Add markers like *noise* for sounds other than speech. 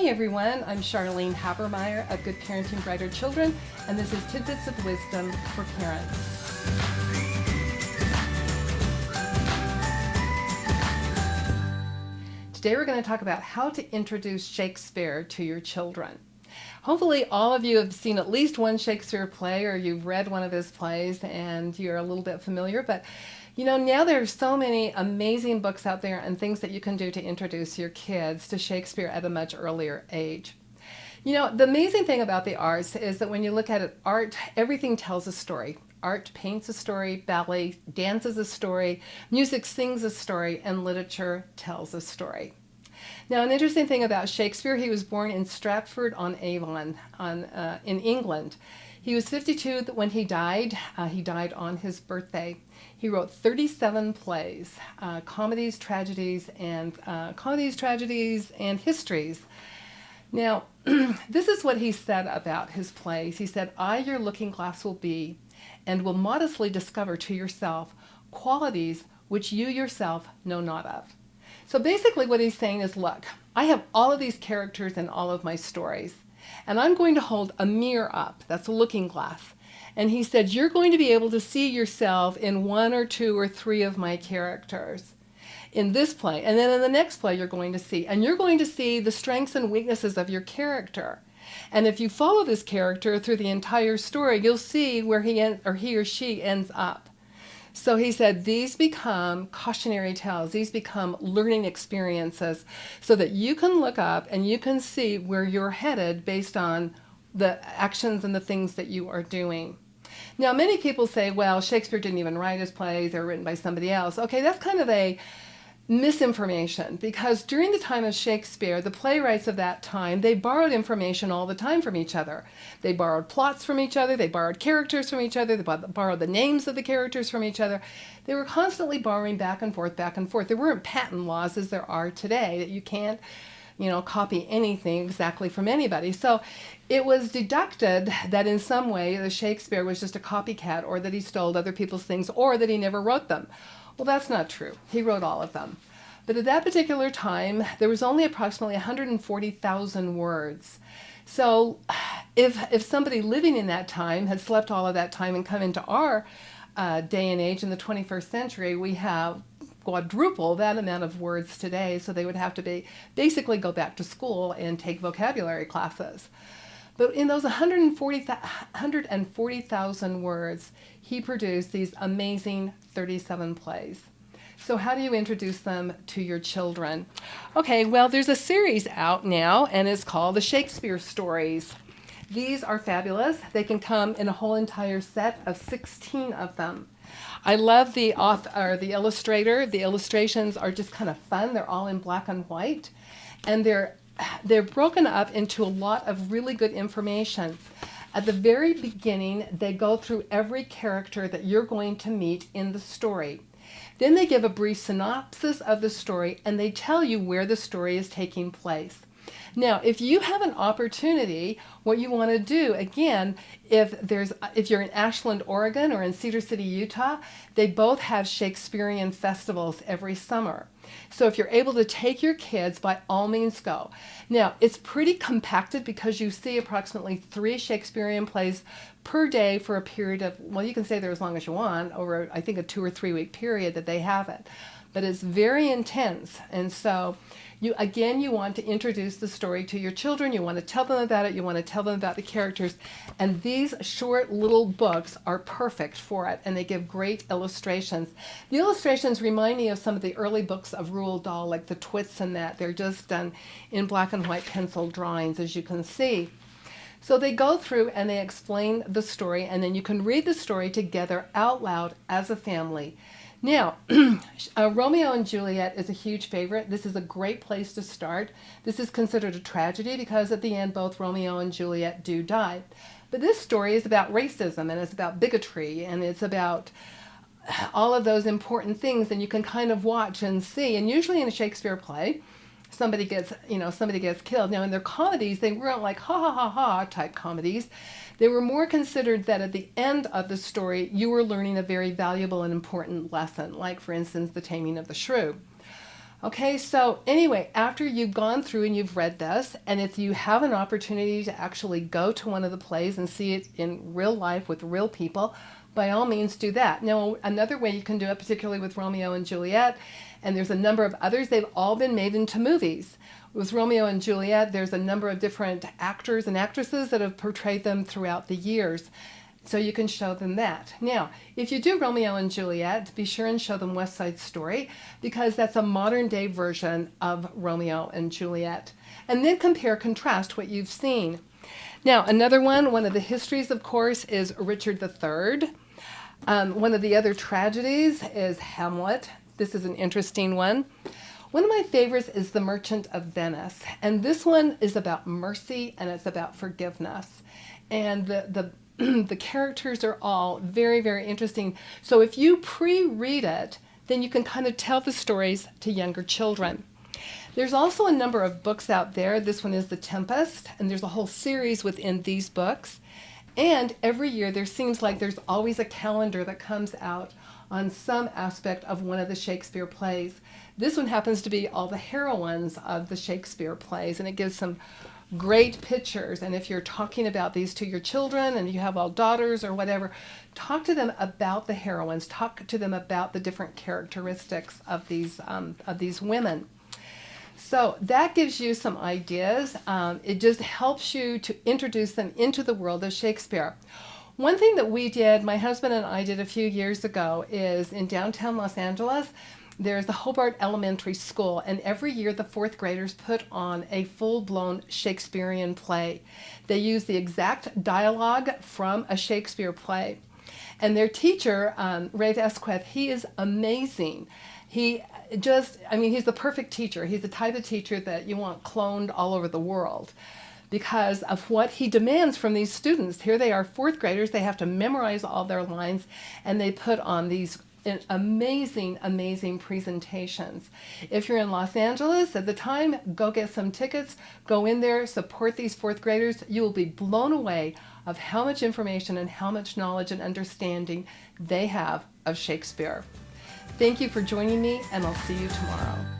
Hi everyone, I'm Charlene Habermeyer of Good Parenting Brighter Children, and this is Tidbits of Wisdom for Parents. Today we're going to talk about how to introduce Shakespeare to your children. Hopefully all of you have seen at least one Shakespeare play or you've read one of his plays and you're a little bit familiar, but you know, now there are so many amazing books out there and things that you can do to introduce your kids to Shakespeare at a much earlier age. You know, the amazing thing about the arts is that when you look at it, art, everything tells a story. Art paints a story, ballet dances a story, music sings a story, and literature tells a story. Now, an interesting thing about Shakespeare, he was born in Stratford-on-Avon on, uh, in England. He was 52 when he died. Uh, he died on his birthday. He wrote 37 plays, uh, comedies, tragedies, and uh, comedies, tragedies, and histories. Now, *clears throat* this is what he said about his plays. He said, I, your looking glass will be, and will modestly discover to yourself qualities which you yourself know not of. So basically what he's saying is, look, I have all of these characters in all of my stories. And I'm going to hold a mirror up, that's a looking glass. And he said, you're going to be able to see yourself in one or two or three of my characters in this play. And then in the next play you're going to see. And you're going to see the strengths and weaknesses of your character. And if you follow this character through the entire story, you'll see where he or he or she ends up. So he said these become cautionary tales, these become learning experiences so that you can look up and you can see where you're headed based on the actions and the things that you are doing. Now many people say, well, Shakespeare didn't even write his plays, they're written by somebody else. Okay, that's kind of a misinformation because during the time of Shakespeare, the playwrights of that time, they borrowed information all the time from each other. They borrowed plots from each other, they borrowed characters from each other, they borrowed the names of the characters from each other. They were constantly borrowing back and forth, back and forth. There weren't patent laws as there are today that you can't you know, copy anything exactly from anybody. So it was deducted that in some way the Shakespeare was just a copycat or that he stole other people's things or that he never wrote them. Well, that's not true. He wrote all of them. But at that particular time, there was only approximately 140,000 words. So if, if somebody living in that time had slept all of that time and come into our uh, day and age in the 21st century, we have quadruple that amount of words today. So they would have to be basically go back to school and take vocabulary classes. But in those 140,000 words, he produced these amazing 37 plays. So how do you introduce them to your children? Okay, well, there's a series out now, and it's called The Shakespeare Stories. These are fabulous. They can come in a whole entire set of 16 of them. I love the author, or the illustrator. The illustrations are just kind of fun. They're all in black and white, and they're they're broken up into a lot of really good information. At the very beginning, they go through every character that you're going to meet in the story. Then they give a brief synopsis of the story and they tell you where the story is taking place. Now, if you have an opportunity, what you want to do, again, if there's if you're in Ashland, Oregon or in Cedar City, Utah, they both have Shakespearean festivals every summer. So if you're able to take your kids, by all means go. Now, it's pretty compacted because you see approximately three Shakespearean plays per day for a period of, well, you can stay there as long as you want, over, I think, a two or three week period that they have it. But it's very intense. And so you again, you want to introduce the story to your children. You want to tell them about it. You want to tell them about the characters. And these short little books are perfect for it, and they give great illustrations. The illustrations remind me of some of the early books of Roald Dahl, like the Twits and that. They're just done in black and white pencil drawings, as you can see. So they go through and they explain the story, and then you can read the story together out loud as a family. Now, *clears throat* uh, Romeo and Juliet is a huge favorite. This is a great place to start. This is considered a tragedy because at the end both Romeo and Juliet do die. But this story is about racism and it's about bigotry and it's about all of those important things and you can kind of watch and see. And usually in a Shakespeare play, somebody gets, you know, somebody gets killed. Now in their comedies, they weren't like ha ha ha ha type comedies. They were more considered that at the end of the story, you were learning a very valuable and important lesson, like for instance, the taming of the shrew. Okay, so anyway, after you've gone through and you've read this, and if you have an opportunity to actually go to one of the plays and see it in real life with real people, by all means do that. Now, another way you can do it, particularly with Romeo and Juliet, and there's a number of others, they've all been made into movies. With Romeo and Juliet, there's a number of different actors and actresses that have portrayed them throughout the years. So you can show them that. Now, if you do Romeo and Juliet, be sure and show them West Side Story because that's a modern day version of Romeo and Juliet. And then compare contrast what you've seen. Now, another one, one of the histories, of course, is Richard III. Um, one of the other tragedies is Hamlet. This is an interesting one. One of my favorites is The Merchant of Venice. And this one is about mercy and it's about forgiveness. And the, the *clears throat* the characters are all very, very interesting. So if you pre-read it, then you can kind of tell the stories to younger children. There's also a number of books out there. This one is The Tempest, and there's a whole series within these books. And every year there seems like there's always a calendar that comes out on some aspect of one of the Shakespeare plays. This one happens to be all the heroines of the Shakespeare plays, and it gives some great pictures. And if you're talking about these to your children and you have all daughters or whatever, talk to them about the heroines. Talk to them about the different characteristics of these um, of these women. So that gives you some ideas. Um, it just helps you to introduce them into the world of Shakespeare. One thing that we did, my husband and I did a few years ago, is in downtown Los Angeles, there's the Hobart Elementary School, and every year the fourth graders put on a full-blown Shakespearean play. They use the exact dialogue from a Shakespeare play. And their teacher, um, Rafe Esquith, he is amazing. He just, I mean, he's the perfect teacher. He's the type of teacher that you want cloned all over the world because of what he demands from these students. Here they are, fourth graders, they have to memorize all their lines, and they put on these amazing, amazing presentations. If you're in Los Angeles at the time, go get some tickets, go in there, support these fourth graders. You will be blown away of how much information and how much knowledge and understanding they have of Shakespeare. Thank you for joining me, and I'll see you tomorrow.